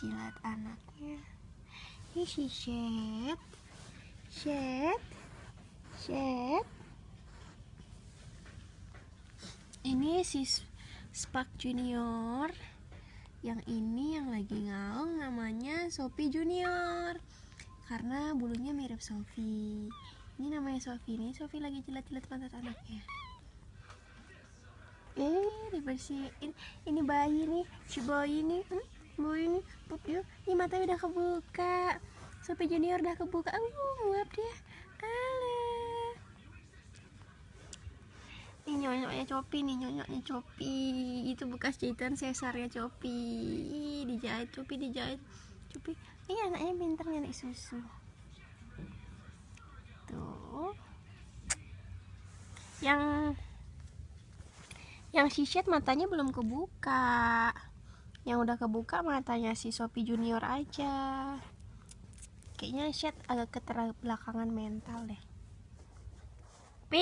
jilat anaknya. Ini si Shed. Shed. Shed. Ini si Spark Junior. Yang ini yang lagi ngaung namanya Sophie Junior. Karena bulunya mirip Sophie. Ini namanya Sophie nih. Sophie lagi jilat-jilat pantat anaknya. Eh dibersihin. Ini bayi nih. Si bayi nih. Hmm? Bayi nih pup yuk ini matanya udah kebuka. Sophie Junior udah kebuka. Uh nguap dia. Alah. ini nyonyoknya Copi nih nyonyoknya Copi. Itu bekas jahitan sesarnya Copi. Ih, dijahit Copi dijahit. Copi ini anaknya pinter nyari susu. Tuh. Yang yang si Shed matanya belum kebuka yang udah kebuka matanya si Sophie Junior aja. Kayaknya Shed agak keterbelakangan mental deh